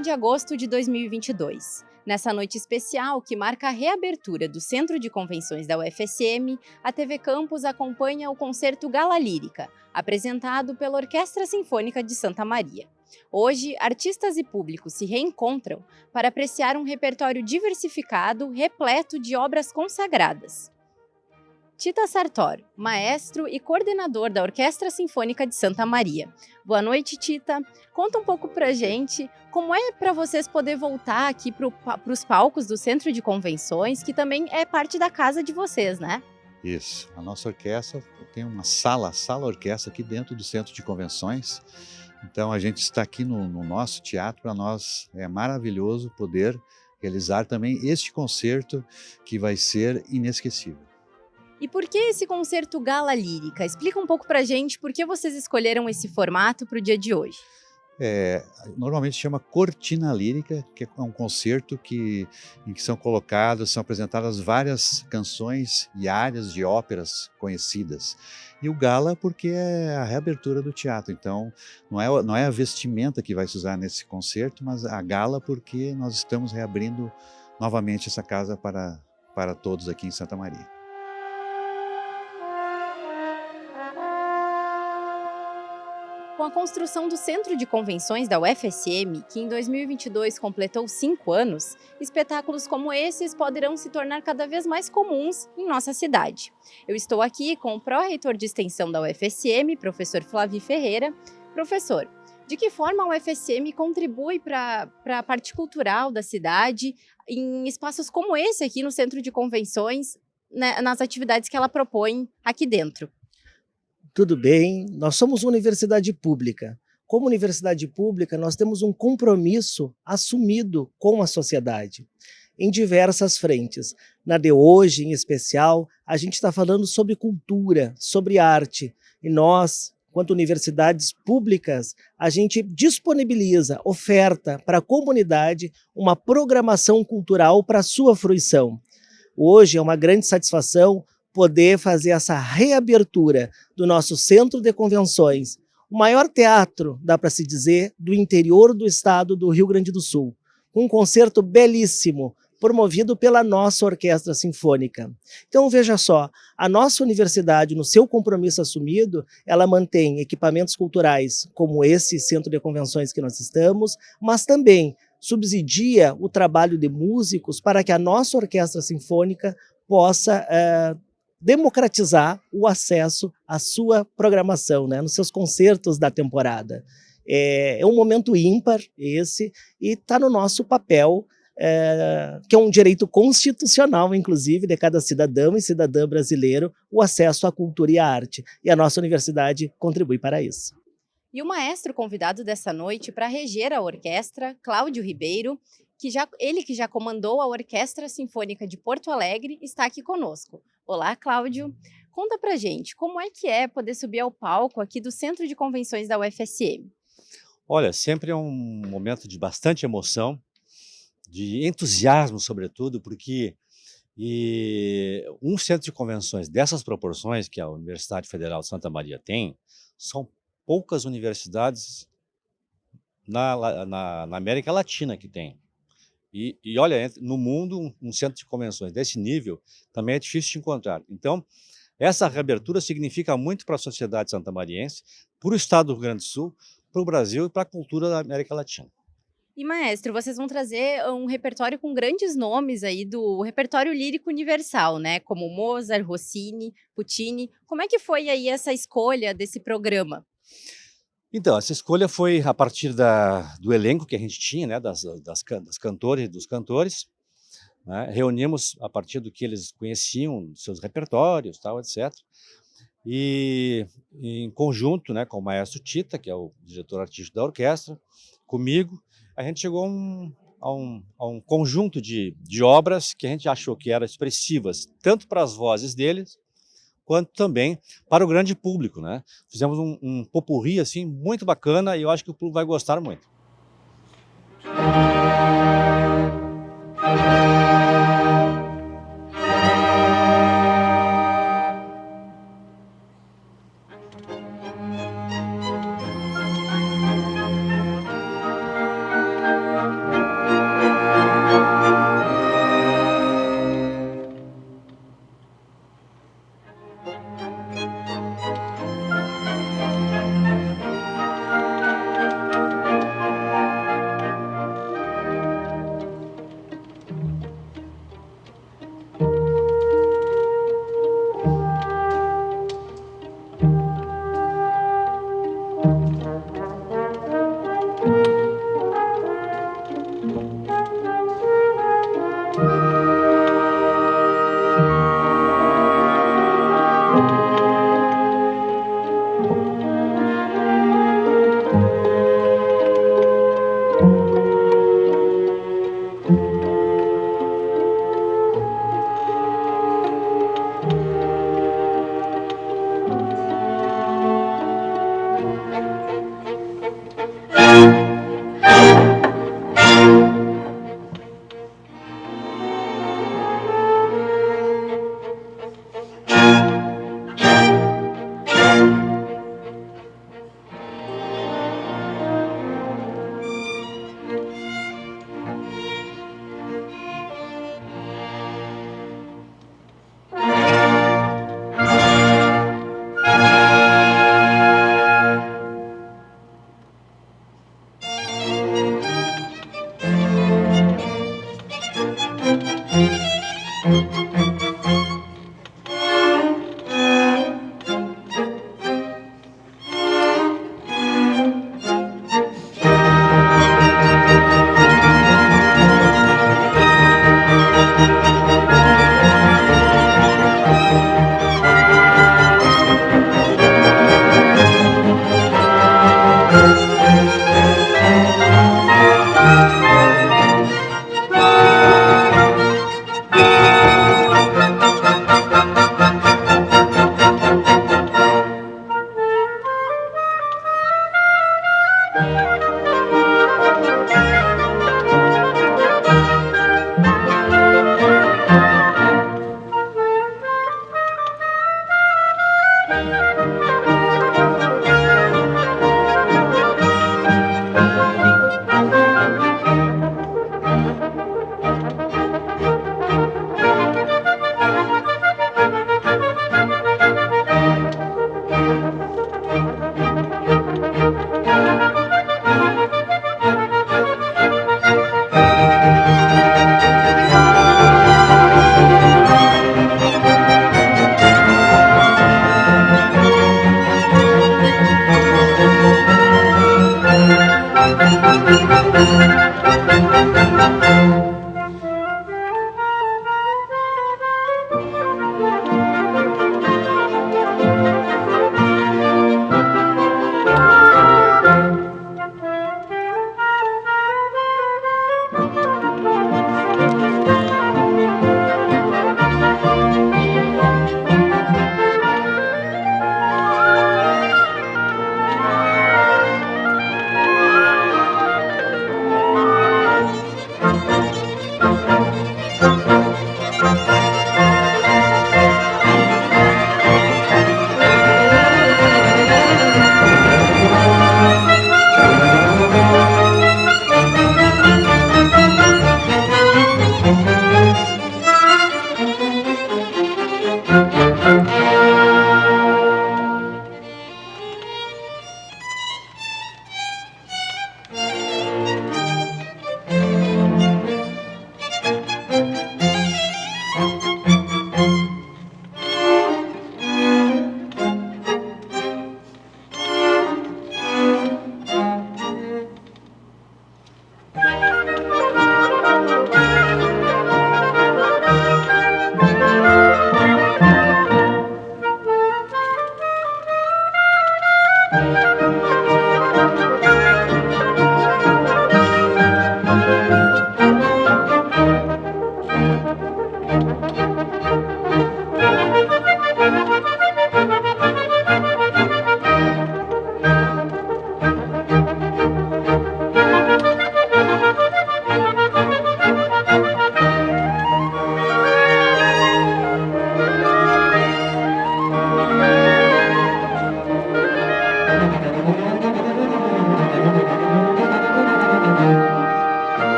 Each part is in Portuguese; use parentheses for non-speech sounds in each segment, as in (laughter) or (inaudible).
30 de agosto de 2022. Nessa noite especial, que marca a reabertura do Centro de Convenções da UFSM, a TV Campus acompanha o concerto Gala Lírica, apresentado pela Orquestra Sinfônica de Santa Maria. Hoje, artistas e públicos se reencontram para apreciar um repertório diversificado, repleto de obras consagradas. Tita Sartor, maestro e coordenador da Orquestra Sinfônica de Santa Maria. Boa noite, Tita. Conta um pouco pra gente como é para vocês poder voltar aqui para os palcos do Centro de Convenções, que também é parte da casa de vocês, né? Isso. A nossa orquestra tem uma sala, sala orquestra aqui dentro do Centro de Convenções. Então a gente está aqui no, no nosso teatro, para nós é maravilhoso poder realizar também este concerto que vai ser inesquecível. E por que esse concerto Gala Lírica? Explica um pouco pra gente por que vocês escolheram esse formato para o dia de hoje. É, normalmente chama Cortina Lírica, que é um concerto que, em que são colocadas, são apresentadas várias canções e áreas de óperas conhecidas. E o gala porque é a reabertura do teatro, então não é, não é a vestimenta que vai se usar nesse concerto, mas a gala porque nós estamos reabrindo novamente essa casa para, para todos aqui em Santa Maria. Com a construção do Centro de Convenções da UFSM, que em 2022 completou cinco anos, espetáculos como esses poderão se tornar cada vez mais comuns em nossa cidade. Eu estou aqui com o pró-reitor de extensão da UFSM, professor Flávio Ferreira. Professor, de que forma a UFSM contribui para a parte cultural da cidade em espaços como esse aqui no Centro de Convenções, né, nas atividades que ela propõe aqui dentro? Tudo bem, nós somos uma universidade pública. Como universidade pública, nós temos um compromisso assumido com a sociedade em diversas frentes. Na de hoje, em especial, a gente está falando sobre cultura, sobre arte. E nós, quanto universidades públicas, a gente disponibiliza, oferta para a comunidade uma programação cultural para sua fruição. Hoje é uma grande satisfação poder fazer essa reabertura do nosso centro de convenções, o maior teatro, dá para se dizer, do interior do estado do Rio Grande do Sul. Um concerto belíssimo, promovido pela nossa Orquestra Sinfônica. Então veja só, a nossa universidade, no seu compromisso assumido, ela mantém equipamentos culturais como esse centro de convenções que nós estamos, mas também subsidia o trabalho de músicos para que a nossa Orquestra Sinfônica possa uh, democratizar o acesso à sua programação, né, nos seus concertos da temporada. É, é um momento ímpar esse e está no nosso papel, é, que é um direito constitucional, inclusive, de cada cidadão e cidadã brasileiro, o acesso à cultura e à arte. E a nossa universidade contribui para isso. E o maestro convidado dessa noite para reger a orquestra, Cláudio Ribeiro, que já, ele que já comandou a Orquestra Sinfônica de Porto Alegre, está aqui conosco. Olá, Cláudio. Conta pra gente, como é que é poder subir ao palco aqui do Centro de Convenções da UFSM? Olha, sempre é um momento de bastante emoção, de entusiasmo, sobretudo, porque e um centro de convenções dessas proporções que a Universidade Federal de Santa Maria tem, são poucas universidades na, na, na América Latina que tem. E, e olha, no mundo, um, centro de convenções desse nível também é difícil de encontrar. Então, essa reabertura significa muito para a sociedade santamariense, para o estado do Rio Grande do Sul, para o Brasil e para a cultura da América Latina. E, maestro, vocês vão trazer um repertório com grandes nomes aí do repertório lírico universal, né? Como Mozart, Rossini, Puccini. Como é que foi aí essa escolha desse programa? Então, essa escolha foi a partir da, do elenco que a gente tinha, né, das, das, das cantores e dos cantores. Né, reunimos a partir do que eles conheciam, seus repertórios, tal, etc. E em conjunto né, com o maestro Tita, que é o diretor artístico da orquestra, comigo, a gente chegou a um, a um, a um conjunto de, de obras que a gente achou que eram expressivas, tanto para as vozes deles, quanto também para o grande público. Né? Fizemos um, um popurri assim, muito bacana e eu acho que o público vai gostar muito.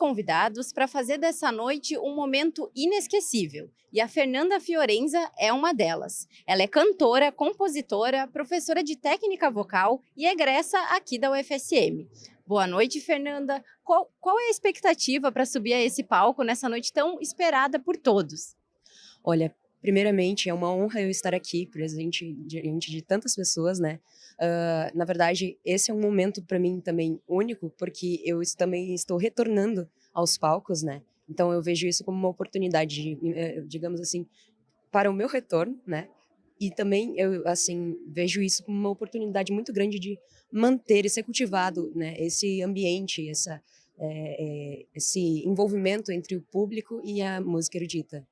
Convidados para fazer dessa noite um momento inesquecível. E a Fernanda Fiorenza é uma delas. Ela é cantora, compositora, professora de técnica vocal e egressa aqui da UFSM. Boa noite, Fernanda. Qual, qual é a expectativa para subir a esse palco nessa noite tão esperada por todos? Olha, primeiramente, é uma honra eu estar aqui, presente diante de tantas pessoas, né? Uh, na verdade, esse é um momento para mim também único, porque eu também estou retornando aos palcos, né? Então eu vejo isso como uma oportunidade, eh, digamos assim, para o meu retorno, né? E também eu assim vejo isso como uma oportunidade muito grande de manter e ser cultivado, né? Esse ambiente, essa é, é, esse envolvimento entre o público e a música erudita.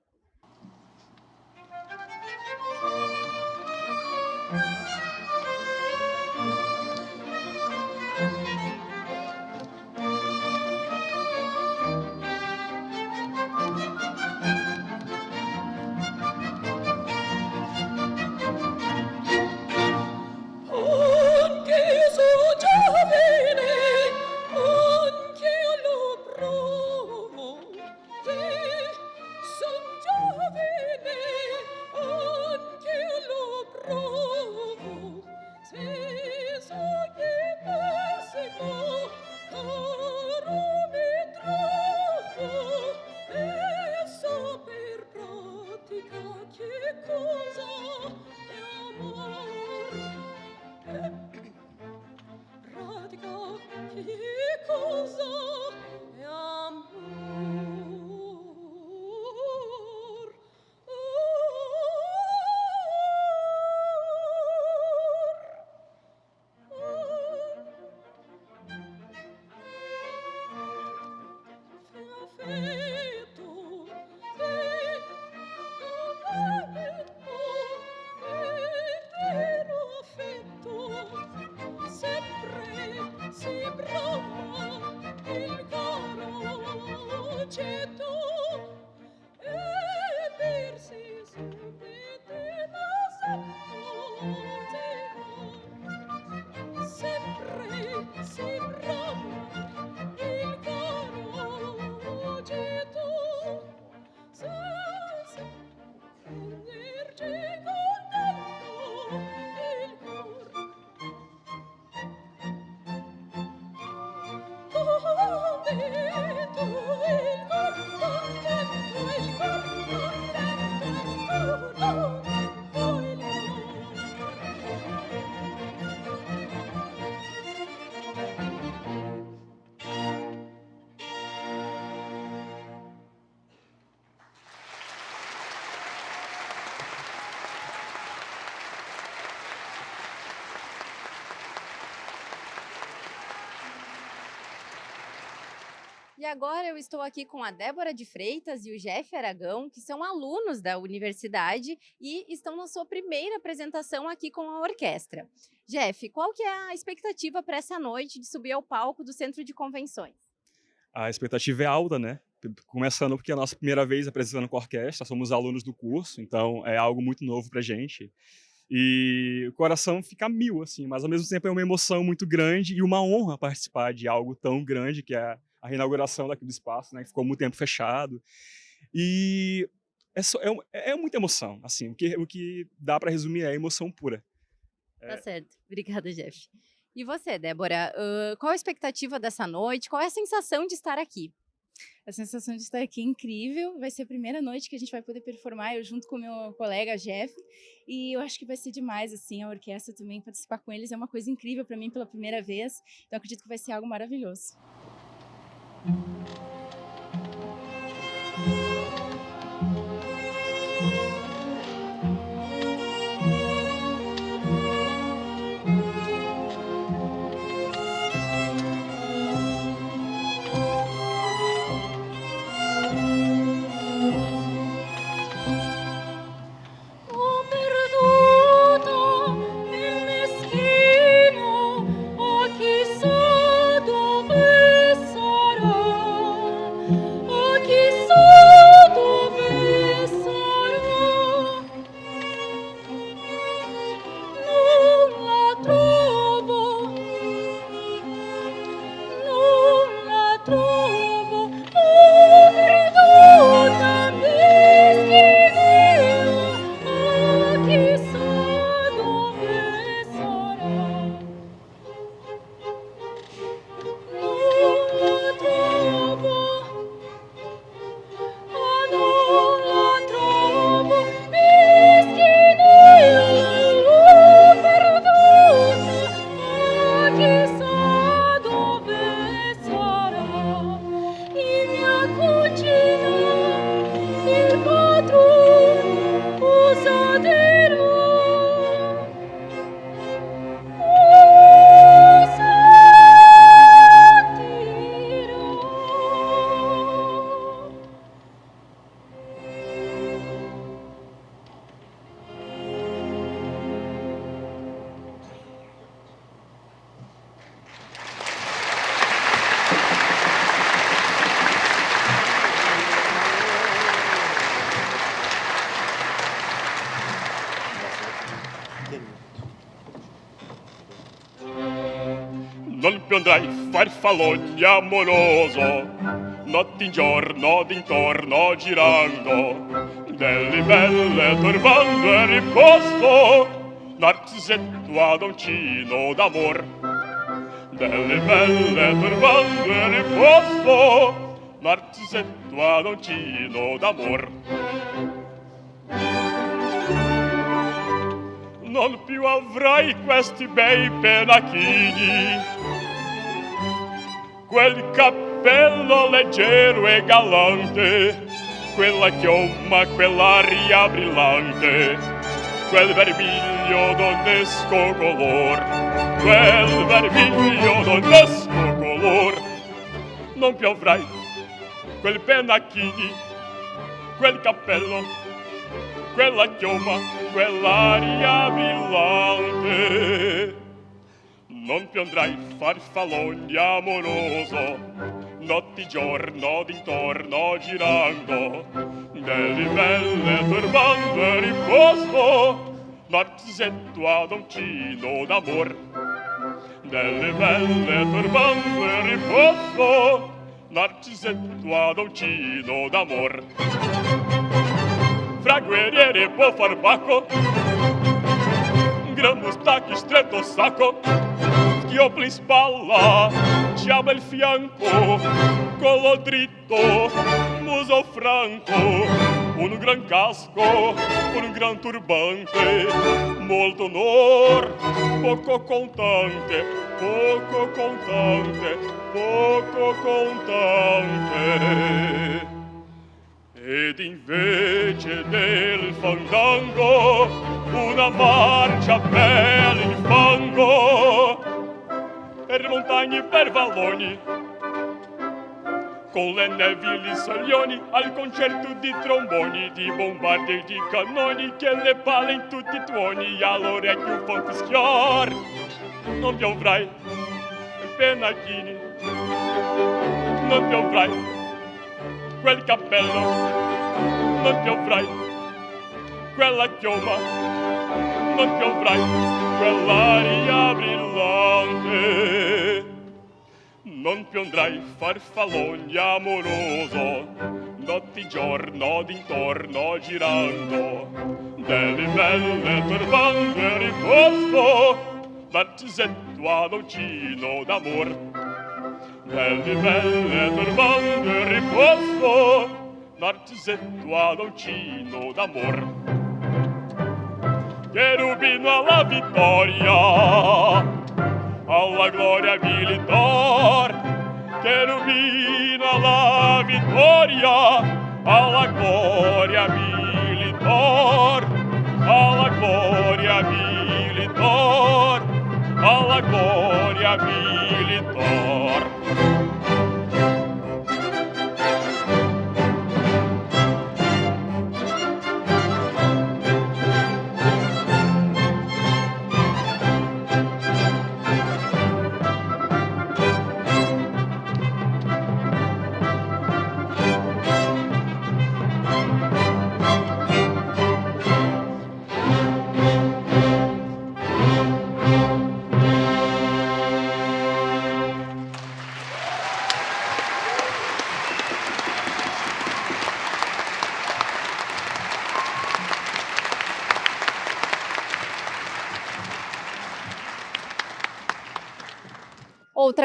Agora eu estou aqui com a Débora de Freitas e o Jeff Aragão, que são alunos da universidade e estão na sua primeira apresentação aqui com a orquestra. Jeff, qual que é a expectativa para essa noite de subir ao palco do Centro de Convenções? A expectativa é alta, né? Começando porque é a nossa primeira vez apresentando com a orquestra, somos alunos do curso, então é algo muito novo para gente. E o coração fica mil, assim, mas ao mesmo tempo é uma emoção muito grande e uma honra participar de algo tão grande que é a reinauguração daquele espaço, né, que ficou muito tempo fechado. E é, só, é, é muita emoção, assim, o que, o que dá para resumir é emoção pura. É... Tá certo. (laughs) Obrigada, Jeff. E você, Débora, uh, qual a expectativa dessa noite? Qual é a sensação de estar aqui? A sensação de estar aqui é incrível. Vai ser a primeira noite que a gente vai poder performar, eu junto com o meu colega Jeff. E eu acho que vai ser demais, assim, a orquestra também, participar com eles é uma coisa incrível para mim pela primeira vez. Então acredito que vai ser algo maravilhoso. Mm-hmm. andrai farfallone amoroso. Notte in giorno d'intorno girando delle belle turbando e riposto. Narcisetto ad uncino d'amor delle belle turbando e riposto. Narcisetto ad uncino d'amor. Non più avrai questi bei penachini quel cappello leggero e galante, quella chioma, quell'aria brillante, quel vermiglio d'onesco color, quel vermiglio d'onesco color. Non piovrai quel pennacchini, quel cappello, quella chioma, quell'aria brillante non piondrai farfallone amoroso. Notti giorno d'intorno girando delle belle turbande riposo Narcisetto ad uncino d'amor delle belle turbande riposo Narcisetto ad uncino d'amor. Fra guerriere e far bacco gran mustacchi stretto sacco ginocchio pli spalla, ciama il fianco, collo dritto, muso franco, un gran casco, un gran turbante, molto onor, poco contante, poco contante, poco contante. Ed invece del fandango, una marcia bella in fango, per montagne per valloni. Con le nevi gli soglioni al concerto di tromboni di bombardi e di cannoni che le palle in tutti i tuoni all'orecchio un po' fischiar non piovrai penachini non piovrai quel cappello non piovrai quella chioma non piovrai con l'aria brillante. Non piondrai farfalloni amoroso, notti giorno d'intorno girando, delle belle turbande riposto, barzetto all'ocino d'amor. Delle belle turbande riposto, barzetto all'ocino d'amor. Uncino d'amor. Cherubino alla vittoria, alla gloria militar. Cherubino alla vittoria, alla gloria militar. Alla gloria militar, alla gloria militar.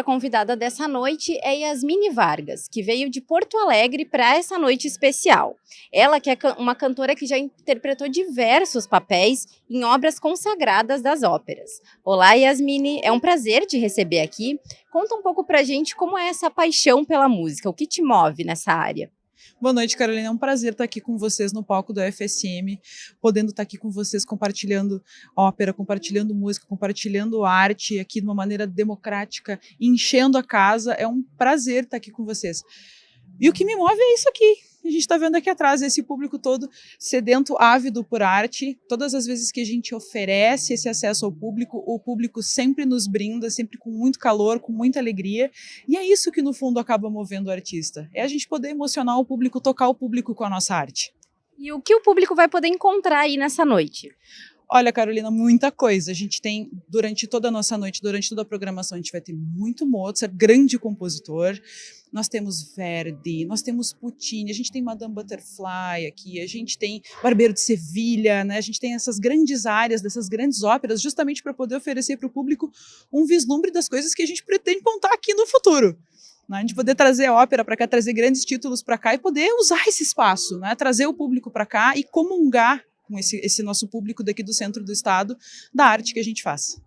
Convidada dessa noite é Yasmine Vargas, que veio de Porto Alegre para essa noite especial. Ela que é uma cantora que já interpretou diversos papéis em obras consagradas das óperas. Olá, Yasmine, é um prazer te receber aqui. Conta um pouco pra gente como é essa paixão pela música, o que te move nessa área. Boa noite, Carolina. É um prazer estar aqui com vocês no palco do FSM, podendo estar aqui com vocês compartilhando ópera, compartilhando música, compartilhando arte aqui de uma maneira democrática, enchendo a casa. É um prazer estar aqui com vocês. E o que me move é isso aqui. A gente está vendo aqui atrás esse público todo sedento, ávido por arte. Todas as vezes que a gente oferece esse acesso ao público, o público sempre nos brinda, sempre com muito calor, com muita alegria. E é isso que no fundo acaba movendo o artista. É a gente poder emocionar o público, tocar o público com a nossa arte. E o que o público vai poder encontrar aí nessa noite? Olha, Carolina, muita coisa. A gente tem, durante toda a nossa noite, durante toda a programação, a gente vai ter muito Mozart, grande compositor. Nós temos Verdi, nós temos Puccini, a gente tem Madame Butterfly aqui, a gente tem Barbeiro de Sevilha, né? a gente tem essas grandes áreas, dessas grandes óperas, justamente para poder oferecer para o público um vislumbre das coisas que a gente pretende contar aqui no futuro. Né? A gente poder trazer ópera para cá, trazer grandes títulos para cá e poder usar esse espaço, né? trazer o público para cá e comungar com esse, esse nosso público daqui do centro do estado, da arte que a gente faz.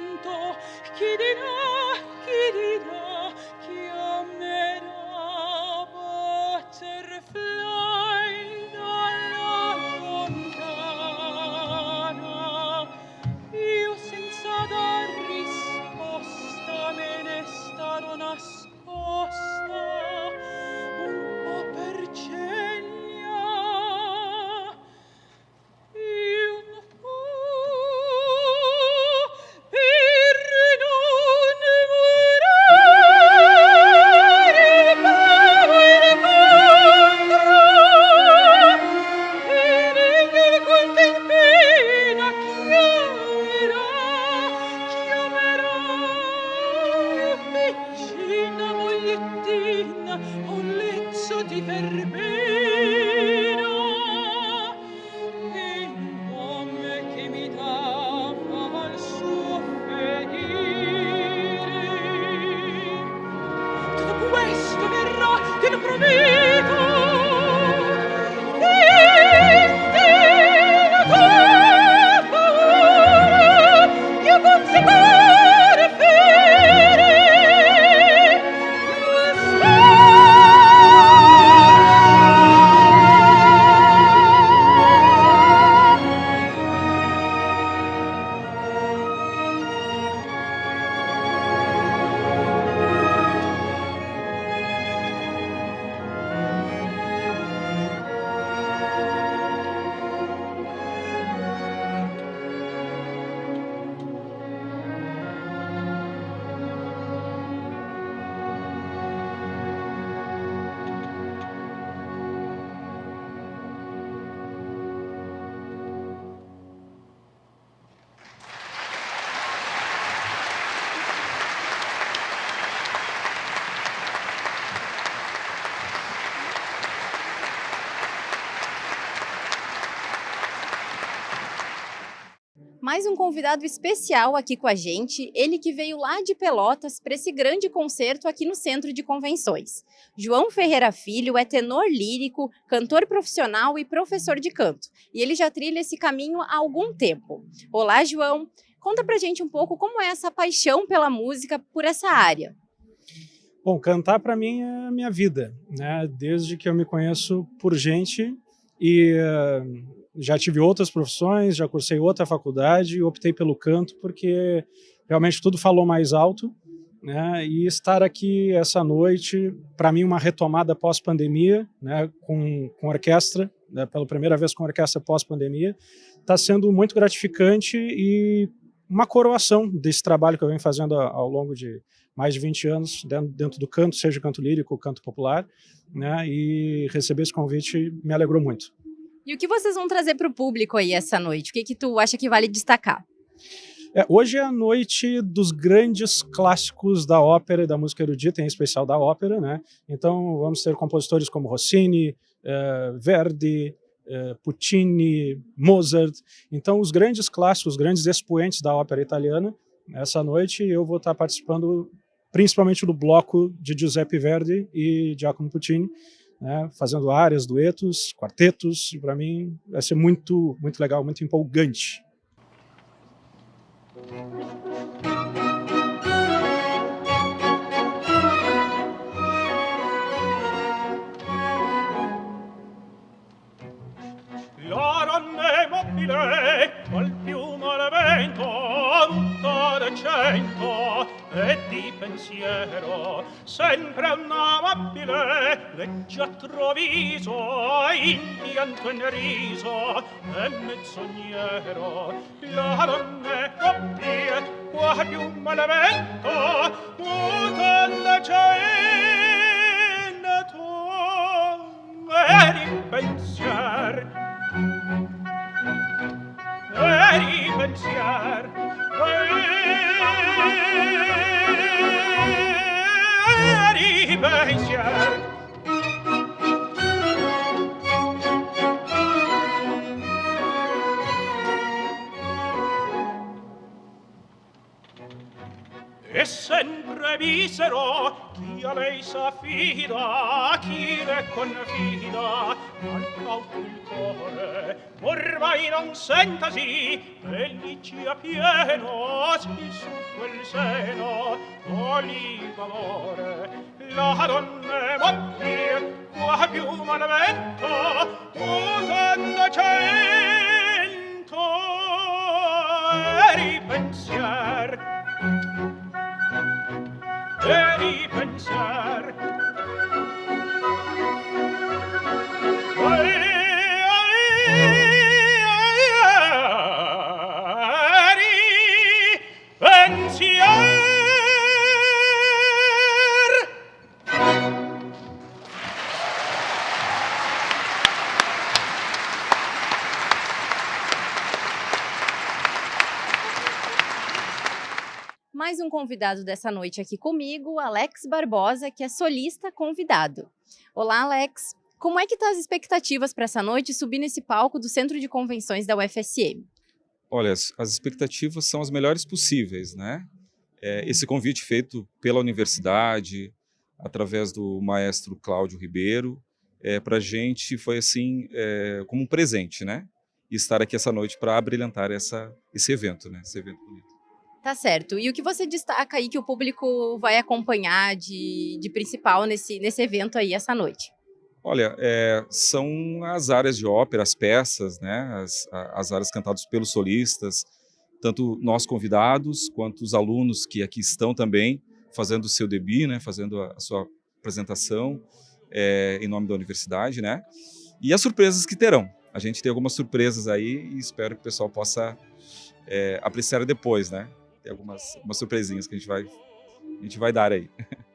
canto, chi dirà, chi dirà. Mais um convidado especial aqui com a gente, ele que veio lá de Pelotas para esse grande concerto aqui no Centro de Convenções. João Ferreira Filho é tenor lírico, cantor profissional e professor de canto, e ele já trilha esse caminho há algum tempo. Olá, João! Conta pra gente um pouco como é essa paixão pela música por essa área. Bom, cantar para mim é a minha vida, né? Desde que eu me conheço por gente e uh, já tive outras profissões, já cursei outra faculdade e optei pelo canto porque realmente tudo falou mais alto, né? E estar aqui essa noite, para mim uma retomada pós-pandemia, né? Com, com orquestra, né? pela primeira vez com orquestra pós-pandemia, está sendo muito gratificante e uma coroação desse trabalho que eu venho fazendo ao longo de mais de 20 anos dentro do canto, seja canto lírico, canto popular, né? E receber esse convite me alegrou muito. E o que vocês vão trazer para o público aí essa noite? O que, que tu acha que vale destacar? É, hoje é a noite dos grandes clássicos da ópera e da música erudita, em especial da ópera, né? Então vamos ter compositores como Rossini, eh, Verdi, eh, Puccini, Mozart. Então os grandes clássicos, os grandes expoentes da ópera italiana. Essa noite eu vou estar participando principalmente do bloco de Giuseppe Verdi e Giacomo Puccini, né, fazendo áreas, duetos, quartetos, e para mim vai ser muito, muito legal, muito empolgante. Col piumo al vento, tutta decento, e di pensiero sempre un amabile leggiatro viso indianto in riso e mezzognero la donna è qua più malavento muta la cena tua e di pensier. E di pensier e visero chi a lei s'affida chi le confida al cauto ormai non sentasi pelliccia pieno si su quel seno oli valore la donna morti qua più malvento, mutando cento eri pensier 和你分享。Mais um convidado dessa noite aqui comigo, Alex Barbosa, que é solista convidado. Olá, Alex. Como é que estão as expectativas para essa noite subir nesse palco do Centro de Convenções da UFSM? Olha, as expectativas são as melhores possíveis, né? É, esse convite feito pela universidade, através do maestro Cláudio Ribeiro, é, para a gente foi assim, é, como um presente, né? E estar aqui essa noite para abrilhantar essa, esse evento, né? Esse evento bonito. Tá certo. E o que você destaca aí que o público vai acompanhar de, de principal nesse, nesse evento aí essa noite? Olha, é, são as áreas de ópera, as peças, né? As, as áreas cantadas pelos solistas, tanto nós convidados quanto os alunos que aqui estão também fazendo o seu debut, né? Fazendo a, a sua apresentação é, em nome da universidade, né? E as surpresas que terão. A gente tem algumas surpresas aí e espero que o pessoal possa é, apreciar depois, né? Tem algumas, algumas surpresinhas que a gente vai, a gente vai dar aí. (laughs)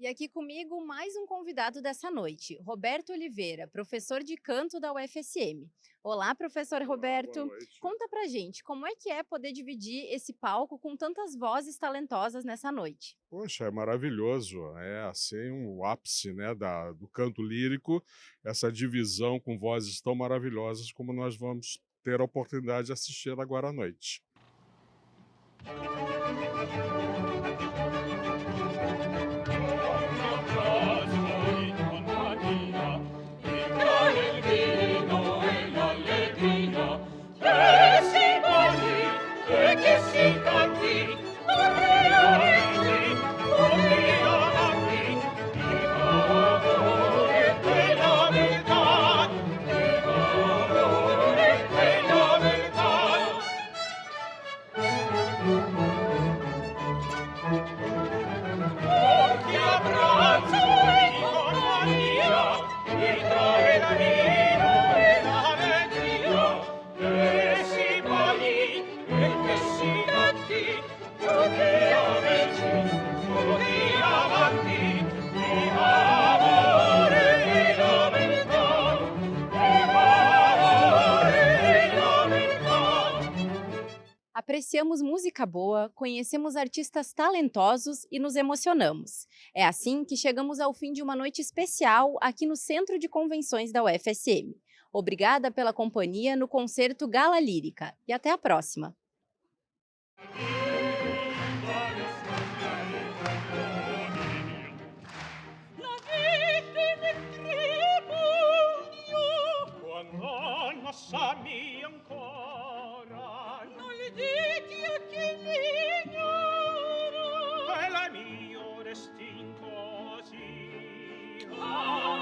E aqui comigo mais um convidado dessa noite, Roberto Oliveira, professor de canto da UFSM. Olá, professor Roberto. Conta pra gente, como é que é poder dividir esse palco com tantas vozes talentosas nessa noite? Poxa, é maravilhoso. É assim um ápice né, da, do canto lírico, essa divisão com vozes tão maravilhosas como nós vamos ter a oportunidade de assistir agora à noite. Oh, Thank you. ouvimos música boa, conhecemos artistas talentosos e nos emocionamos. É assim que chegamos ao fim de uma noite especial aqui no Centro de Convenções da UFSM. Obrigada pela companhia no concerto Gala Lírica e até a próxima! Oh.